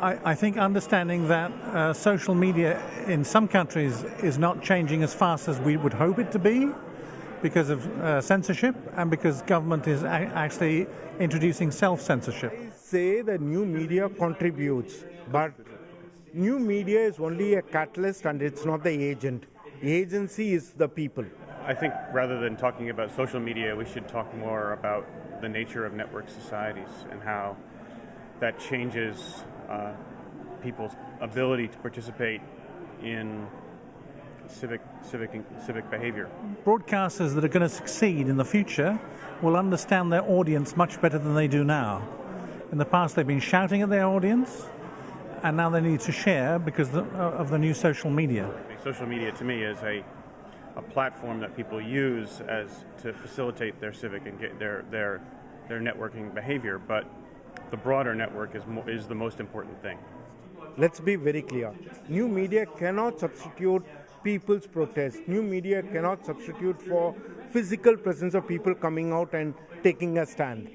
I, I think understanding that uh, social media in some countries is not changing as fast as we would hope it to be because of uh, censorship and because government is a- actually introducing self-censorship. say the new media contributes, but new media is only a catalyst and it's not the agent. The agency is the people. I think rather than talking about social media, we should talk more about the nature of network societies and how that changes uh, people's ability to participate in civic civic civic behavior. Broadcasters that are going to succeed in the future will understand their audience much better than they do now. In the past, they've been shouting at their audience, and now they need to share because uh, of the new social media. Social media to me is a a platform that people use as to facilitate their civic and get their their their networking behavior, but the broader network is is the most important thing. Let's be very clear. New media cannot substitute people's protest. New media cannot substitute for physical presence of people coming out and taking a stand.